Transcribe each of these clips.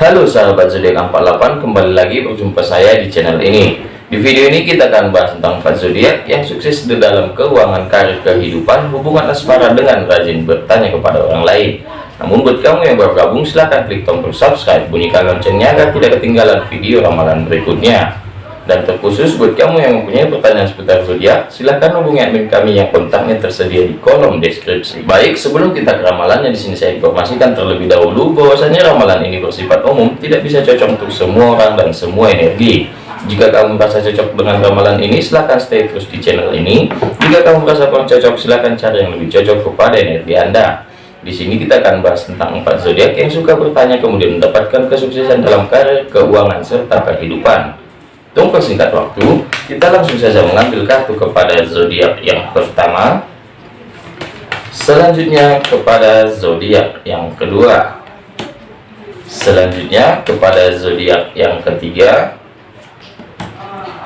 Halo sahabat zodiak 48 kembali lagi berjumpa saya di channel ini. Di video ini kita akan bahas tentang 4 zodiak yang sukses di dalam keuangan karir kehidupan hubungan asmara dengan rajin bertanya kepada orang lain. Namun buat kamu yang baru gabung silahkan klik tombol subscribe bunyikan loncengnya agar tidak ketinggalan video ramalan berikutnya dan terkhusus buat kamu yang mempunyai pertanyaan seputar zodiak, silahkan hubungi admin kami yang kontaknya tersedia di kolom deskripsi. Baik, sebelum kita ke ramalannya, di sini saya informasikan terlebih dahulu bahwasanya ramalan ini bersifat umum, tidak bisa cocok untuk semua orang dan semua energi. Jika kamu merasa cocok dengan ramalan ini, silahkan stay terus di channel ini. Jika kamu merasa kurang cocok, silahkan cari yang lebih cocok kepada energi Anda. Di sini kita akan bahas tentang empat zodiak yang suka bertanya kemudian mendapatkan kesuksesan dalam karir, keuangan, serta kehidupan. Tunggu singkat waktu, kita langsung saja mengambil kartu kepada zodiak yang pertama. Selanjutnya kepada zodiak yang kedua. Selanjutnya kepada zodiak yang ketiga.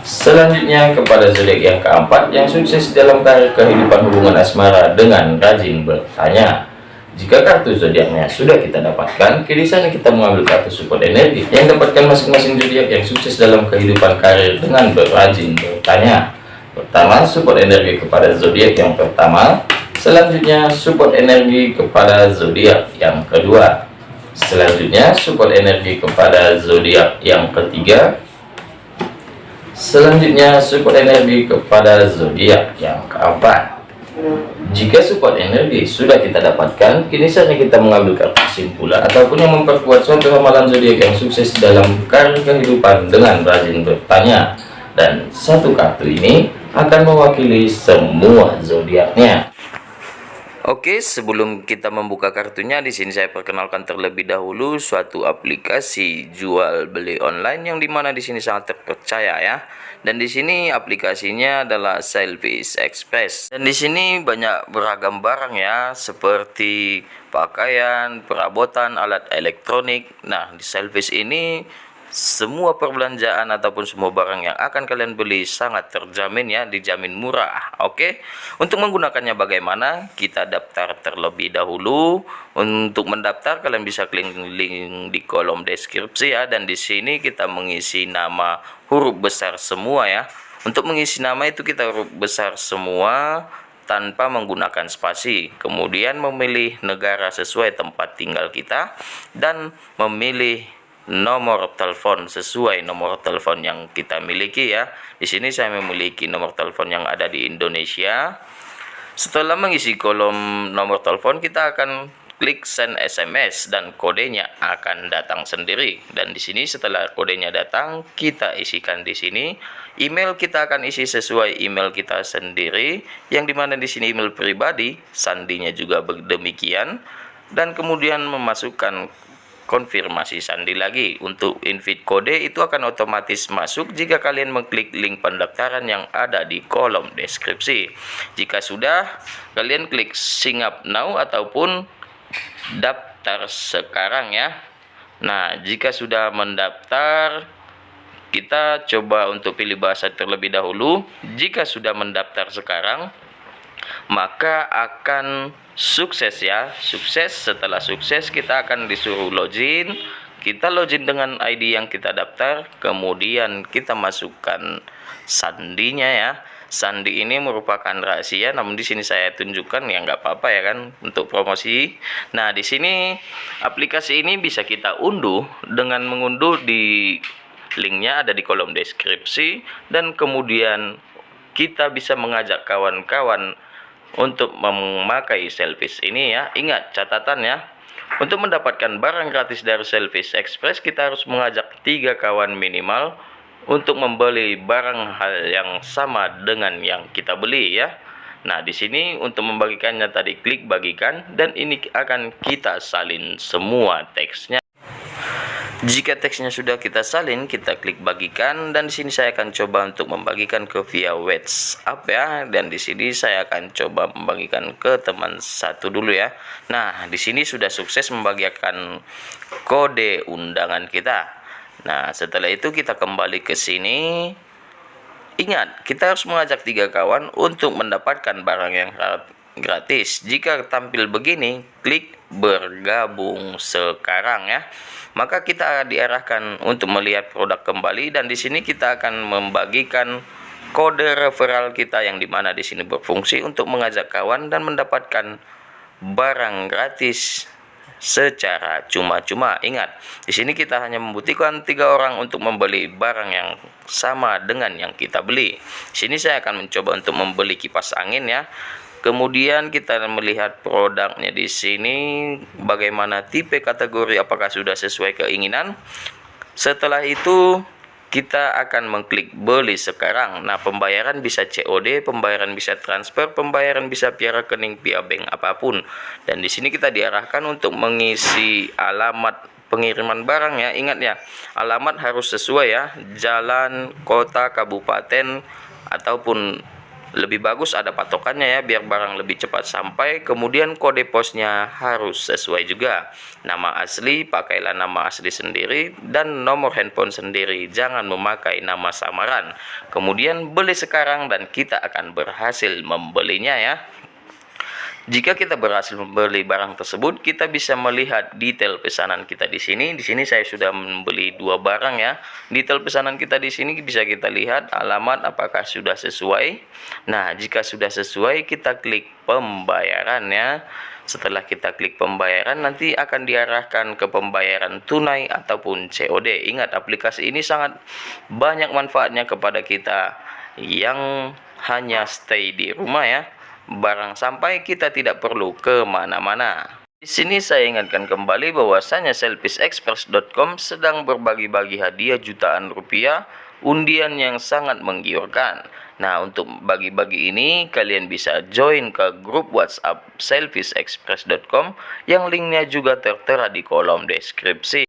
Selanjutnya kepada zodiak yang keempat yang sukses dalam karir kehidupan hubungan asmara dengan rajin bertanya. Jika kartu zodiaknya sudah kita dapatkan, kini sana kita mengambil kartu support energi yang dapatkan masing-masing zodiak yang sukses dalam kehidupan karir dengan berajin bertanya. Pertama, support energi kepada zodiak yang pertama. Selanjutnya, support energi kepada zodiak yang kedua. Selanjutnya, support energi kepada zodiak yang ketiga. Selanjutnya, support energi kepada zodiak yang keempat. Jika support energi sudah kita dapatkan, kini saatnya kita mengambil kartu kesimpulan ataupun yang memperkuat suatu ramalan zodiak yang sukses dalam karir kehidupan dengan rajin bertanya. Dan satu kartu ini akan mewakili semua zodiaknya. Oke, sebelum kita membuka kartunya, di sini saya perkenalkan terlebih dahulu suatu aplikasi jual beli online yang di mana di sini sangat terpercaya ya. Dan di sini aplikasinya adalah Selfish Express. Dan di sini banyak beragam barang ya, seperti pakaian, perabotan, alat elektronik. Nah, di Selfish ini semua perbelanjaan ataupun semua barang yang akan kalian beli sangat terjamin ya dijamin murah oke? Okay? untuk menggunakannya bagaimana? Kita daftar terlebih dahulu. Untuk mendaftar kalian bisa klik link di kolom deskripsi ya dan di sini kita mengisi nama huruf besar semua ya. Untuk mengisi nama itu kita huruf besar semua tanpa menggunakan spasi. Kemudian memilih negara sesuai tempat tinggal kita dan memilih nomor telepon sesuai nomor telepon yang kita miliki ya. Di sini saya memiliki nomor telepon yang ada di Indonesia. Setelah mengisi kolom nomor telepon kita akan klik send SMS dan kodenya akan datang sendiri. Dan di sini setelah kodenya datang, kita isikan di sini. Email kita akan isi sesuai email kita sendiri, yang di mana di sini email pribadi, sandinya juga demikian. Dan kemudian memasukkan konfirmasi sandi lagi. Untuk invite kode itu akan otomatis masuk jika kalian mengklik link pendaftaran yang ada di kolom deskripsi. Jika sudah kalian klik sign up now ataupun daftar sekarang ya. Nah jika sudah mendaftar kita coba untuk pilih bahasa terlebih dahulu. Jika sudah mendaftar sekarang maka akan sukses ya. Sukses setelah sukses kita akan disuruh login. Kita login dengan ID yang kita daftar kemudian kita masukkan sandinya ya. Sandi ini merupakan rahasia namun di sini saya tunjukkan ya nggak apa-apa ya kan untuk promosi. Nah di sini aplikasi ini bisa kita unduh dengan mengunduh di linknya ada di kolom deskripsi dan kemudian kita bisa mengajak kawan-kawan untuk memakai Selfish ini ya. Ingat catatan ya. Untuk mendapatkan barang gratis dari Selfish Express kita harus mengajak tiga kawan minimal untuk membeli barang hal yang sama dengan yang kita beli ya. Nah, di sini untuk membagikannya tadi klik bagikan dan ini akan kita salin semua teksnya. Jika teksnya sudah kita salin, kita klik bagikan dan di sini saya akan coba untuk membagikan ke via WhatsApp ya. Dan di sini saya akan coba membagikan ke teman satu dulu ya. Nah, di sini sudah sukses membagikan kode undangan kita. Nah, setelah itu kita kembali ke sini. Ingat, kita harus mengajak tiga kawan untuk mendapatkan barang yang gratis. Jika tampil begini, klik bergabung sekarang ya maka kita diarahkan untuk melihat produk kembali dan di sini kita akan membagikan kode referral kita yang di mana di sini berfungsi untuk mengajak kawan dan mendapatkan barang gratis secara cuma-cuma. Ingat, di sini kita hanya membutuhkan tiga orang untuk membeli barang yang sama dengan yang kita beli. Di sini saya akan mencoba untuk membeli kipas angin ya. Kemudian kita melihat produknya di sini bagaimana tipe kategori apakah sudah sesuai keinginan. Setelah itu kita akan mengklik beli sekarang. Nah pembayaran bisa COD pembayaran bisa transfer pembayaran bisa via rekening via bank apa pun. Dan di sini kita diarahkan untuk mengisi alamat pengiriman barang ya. Ingat ya alamat harus sesuai ya. Jalan kota kabupaten ataupun lebih bagus ada patokannya ya biar barang lebih cepat sampai. Kemudian kode posnya harus sesuai juga. Nama asli pakailah nama asli sendiri dan nomor handphone sendiri. Jangan memakai nama samaran. Kemudian beli sekarang dan kita akan berhasil membelinya ya jika kita berhasil membeli barang tersebut, kita bisa melihat detail pesanan kita di sini. Di sini saya sudah membeli dua barang ya. Detail pesanan kita di sini bisa kita lihat alamat apakah sudah sesuai. Nah, jika sudah sesuai, kita klik pembayaran ya. Setelah kita klik pembayaran, nanti akan diarahkan ke pembayaran tunai ataupun COD. Ingat, aplikasi ini sangat banyak manfaatnya kepada kita yang hanya stay di rumah ya barang sampai kita tidak perlu ke mana-mana. Di sini saya ingatkan kembali bahwasanya selfishexpress.com sedang berbagi-bagi hadiah jutaan rupiah undian yang sangat menggiurkan. Nah, untuk bagi-bagi ini kalian bisa join ke grup WhatsApp selfishexpress.com yang linknya juga tertera di kolom deskripsi.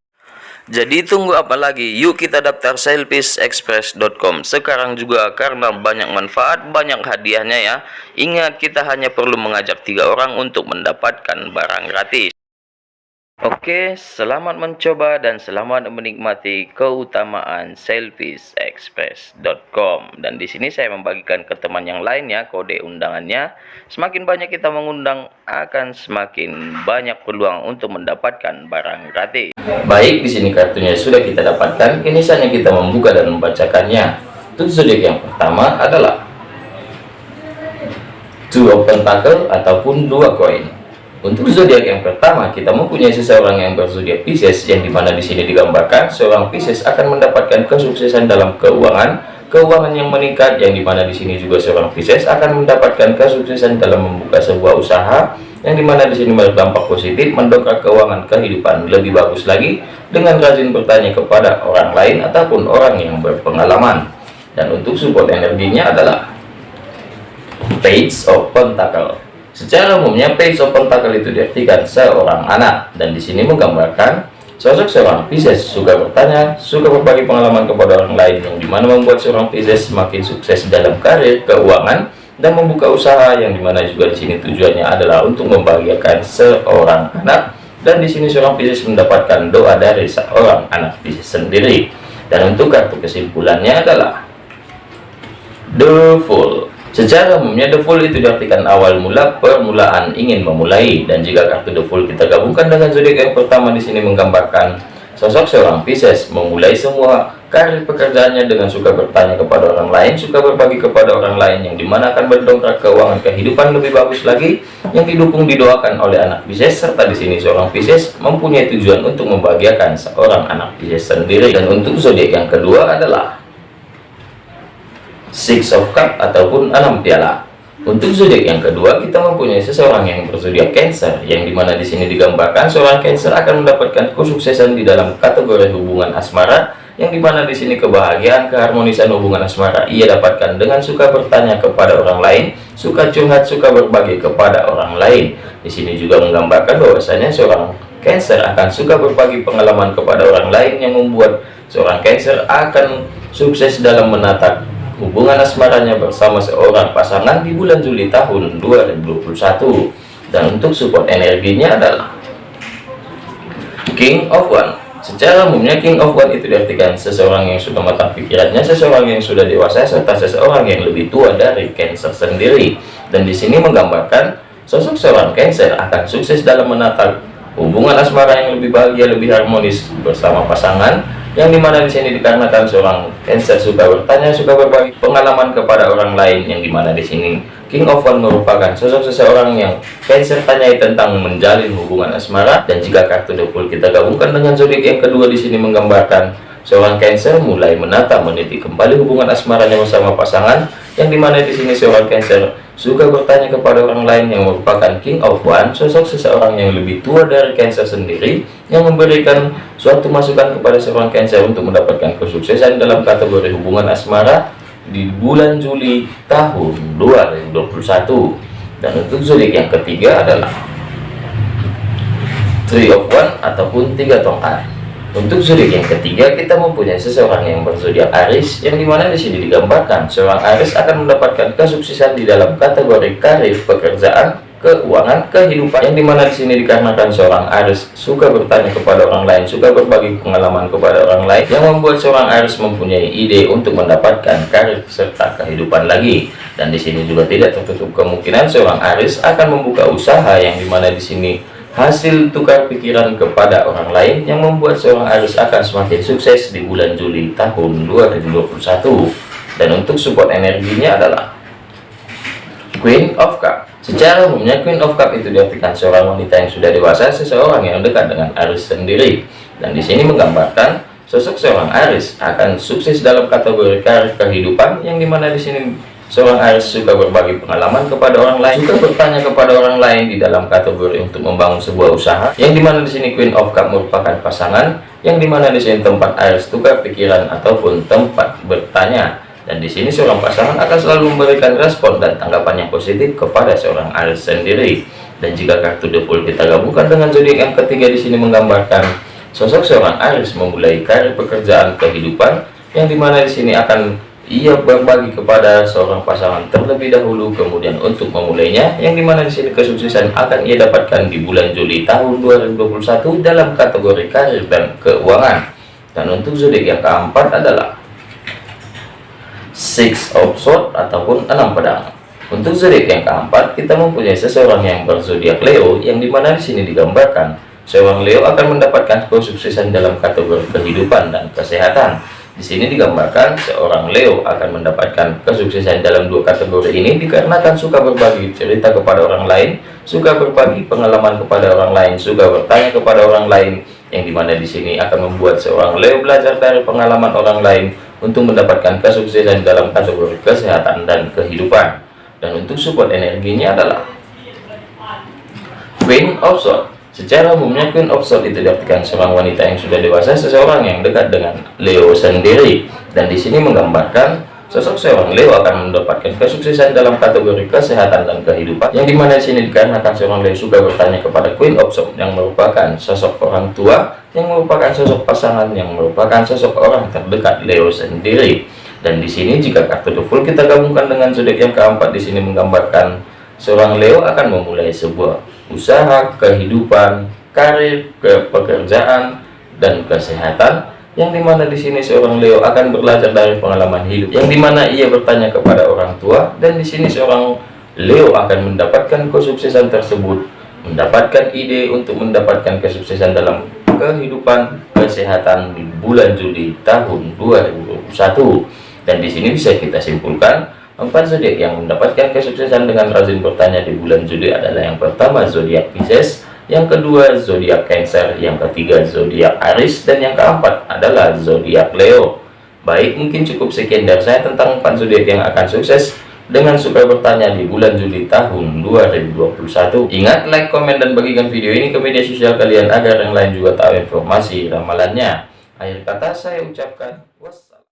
Jadi tunggu apa lagi? Yuk kita daftar selfishexpress.com sekarang juga karena banyak manfaat, banyak hadiahnya ya. Ingat kita hanya perlu mengajak tiga orang untuk mendapatkan barang gratis. Oke, selamat mencoba dan selamat menikmati keutamaan selfishexpress.com. Dan di sini saya membagikan ke teman yang lain ya kode undangannya. Semakin banyak kita mengundang akan semakin banyak peluang untuk mendapatkan barang gratis. Baik, di sini kartunya sudah kita dapatkan. Kini saatnya kita membuka dan membacakannya. Untuk zodiak yang pertama adalah two of ataupun dua koin. Untuk zodiak yang pertama, kita mempunyai seseorang yang berzodiak Pisces, yang di mana di sini digambarkan seorang Pisces akan mendapatkan kesuksesan dalam keuangan, keuangan yang meningkat, yang di mana di sini juga seorang Pisces akan mendapatkan kesuksesan dalam membuka sebuah usaha, yang di mana di sini berdampak positif, mendongkrak keuangan kehidupan lebih bagus lagi dengan rajin bertanya kepada orang lain ataupun orang yang berpengalaman. Dan untuk support energinya adalah Page of Pentacle Secara umumnya page of pentacle itu diartikan seorang anak. Dan di sini menggambarkan sosok seorang Pisces. Suka bertanya, suka berbagi pengalaman kepada orang lain yang di mana membuat seorang Pisces semakin sukses dalam karir, keuangan, dan membuka usaha yang di mana juga di sini tujuannya adalah untuk membahagiakan seorang anak. Dan di sini seorang Pisces mendapatkan doa dari seorang anak Pisces sendiri. Dan untuk kartu kesimpulannya adalah The Fool Secara umumnya full itu diartikan awal mula permulaan ingin memulai. Dan jika kartu full kita gabungkan dengan zodiak yang pertama di sini menggambarkan sosok seorang Pisces memulai semua karir pekerjaannya dengan suka bertanya kepada orang lain, suka berbagi kepada orang lain yang di mana akan berdongkrak keuangan kehidupan lebih bagus lagi yang didukung didoakan oleh anak Pisces. Serta di sini seorang Pisces mempunyai tujuan untuk membahagiakan seorang anak Pisces sendiri. Dan untuk zodiak yang kedua adalah Six of Cup ataupun enam piala. Untuk zodiak yang kedua, kita mempunyai seseorang yang berzodiak Cancer, yang di mana di sini digambarkan seorang Cancer akan mendapatkan kesuksesan di dalam kategori hubungan asmara, yang di mana di sini kebahagiaan, keharmonisan hubungan asmara ia dapatkan dengan suka bertanya kepada orang lain, suka curhat, suka berbagi kepada orang lain. Di sini juga menggambarkan bahwasanya seorang Cancer akan suka berbagi pengalaman kepada orang lain yang membuat seorang Cancer akan sukses dalam menatap hubungan asmaranya bersama seorang pasangan di bulan Juli tahun 2021 dan untuk support energinya adalah King of One. Secara umumnya King of One itu diartikan seseorang yang sudah matang pikirannya seseorang yang sudah dewasa serta seseorang yang lebih tua dari Cancer sendiri. Dan di sini menggambarkan sosok seorang Cancer akan sukses dalam menata hubungan asmara yang lebih bahagia, lebih harmonis bersama pasangan, yang di mana di sini dikarenakan seorang Cancer suka bertanya, suka berbagi pengalaman kepada orang lain, yang di mana di sini. King of One merupakan sosok seseorang yang Cancer tanyai tentang menjalin hubungan asmara, dan jika kartu Fool kita gabungkan dengan zodiak yang kedua di sini menggambarkan seorang Cancer mulai menata meniti kembali hubungan asmaranya bersama pasangan, yang di mana di sini seorang Cancer suka bertanya kepada orang lain yang merupakan King of One, sosok seseorang yang lebih tua dari Cancer sendiri, yang memberikan suatu masukan kepada seorang Cancer untuk mendapatkan kesuksesan dalam kategori hubungan asmara di bulan Juli tahun 2021. Dan untuk zodiak yang ketiga adalah Three of One ataupun tiga tongkat. Untuk zodiak yang ketiga, kita mempunyai seseorang yang berzodiak Aries, yang di mana di sini digambarkan seorang Aries akan mendapatkan kesuksesan di dalam kategori karir, pekerjaan, keuangan, kehidupan, yang di mana di sini dikarenakan seorang Aries suka bertanya kepada orang lain, suka berbagi pengalaman kepada orang lain, yang membuat seorang Aries mempunyai ide untuk mendapatkan karir serta kehidupan lagi. Dan di sini juga tidak tertutup kemungkinan seorang Aries akan membuka usaha yang di mana di sini hasil tukar pikiran kepada orang lain yang membuat seorang Aries akan semakin sukses di bulan Juli tahun 2021 dan untuk support energinya adalah Queen of Cup. Secara umumnya Queen of Cup itu diartikan seorang wanita yang sudah dewasa seseorang yang dekat dengan Aries sendiri. Dan di sini menggambarkan sosok seorang Aries akan sukses dalam kategori karir kehidupan yang di mana di sini Seorang Aries suka berbagi pengalaman kepada orang lain, suka bertanya kepada orang lain di dalam kategori untuk membangun sebuah usaha. Yang di mana di sini Queen of Cup merupakan pasangan, yang di mana di sini tempat Aries tukar pikiran ataupun tempat bertanya. Dan di sini seorang pasangan akan selalu memberikan respon dan tanggapan yang positif kepada seorang Aries sendiri. Dan jika kartu The Fool kita gabungkan dengan zodiak yang ketiga di sini menggambarkan sosok seorang Aries memulai karir pekerjaan kehidupan, yang di mana di sini akan ia berbagi kepada seorang pasangan terlebih dahulu kemudian untuk memulainya yang di mana di sini kesuksesan akan ia dapatkan di bulan Juli tahun 2021 dalam kategori karir dan keuangan. Dan untuk zodiak yang keempat adalah six of swords ataupun enam pedang. Untuk zodiak yang keempat kita mempunyai seseorang yang berzodiak Leo yang di mana di sini digambarkan seorang Leo akan mendapatkan kesuksesan dalam kategori kehidupan dan kesehatan di sini digambarkan seorang Leo akan mendapatkan kesuksesan dalam dua kategori ini dikarenakan suka berbagi cerita kepada orang lain, suka berbagi pengalaman kepada orang lain, suka bertanya kepada orang lain, yang di mana di sini akan membuat seorang Leo belajar dari pengalaman orang lain untuk mendapatkan kesuksesan dalam kategori kesehatan dan kehidupan. Dan untuk support energinya adalah Queen of Swords Secara umumnya Queen of Swords itu diartikan seorang wanita yang sudah dewasa, seseorang yang dekat dengan Leo sendiri. Dan di sini menggambarkan sosok seorang Leo akan mendapatkan kesuksesan dalam kategori kesehatan dan kehidupan. Yang di mana di sini dikarenakan seorang Leo suka bertanya kepada Queen of Swords yang merupakan sosok orang tua, yang merupakan sosok pasangan, yang merupakan sosok orang terdekat Leo sendiri. Dan di sini jika kartu The Fool kita gabungkan dengan zodiak yang keempat di sini menggambarkan seorang Leo akan memulai sebuah usaha, kehidupan, karir, ke pekerjaan, dan kesehatan yang di mana di sini seorang Leo akan belajar dari pengalaman hidup yang di mana ia bertanya kepada orang tua dan di sini seorang Leo akan mendapatkan kesuksesan tersebut mendapatkan ide untuk mendapatkan kesuksesan dalam kehidupan kesehatan di bulan Juli tahun 2021 dan di sini bisa kita simpulkan Empat zodiak yang mendapatkan kesuksesan dengan rajin bertanya di bulan Juli adalah yang pertama zodiak Pisces, yang kedua zodiak Cancer, yang ketiga zodiak Aries, dan yang keempat adalah zodiak Leo. Baik, mungkin cukup sekian dari saya tentang empat zodiak yang akan sukses dengan suka bertanya di bulan Juli tahun 2021. Ingat, like, komen, dan bagikan video ini ke media sosial kalian agar yang lain juga tahu informasi ramalannya. Akhir kata saya ucapkan.